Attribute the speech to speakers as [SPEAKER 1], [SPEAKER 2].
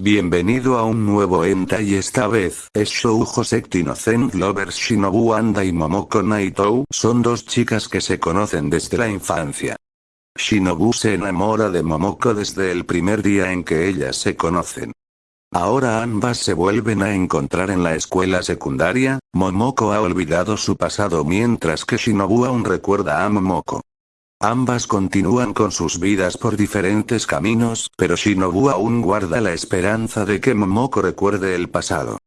[SPEAKER 1] Bienvenido a un nuevo enta y esta vez es Shoujo Sect Innocent Lovers Shinobu Anda y Momoko Naito son dos chicas que se conocen desde la infancia. Shinobu se enamora de Momoko desde el primer día en que ellas se conocen. Ahora ambas se vuelven a encontrar en la escuela secundaria, Momoko ha olvidado su pasado mientras que Shinobu aún recuerda a Momoko. Ambas continúan con sus vidas por diferentes caminos, pero Shinobu aún guarda la esperanza de que Momoko recuerde el pasado.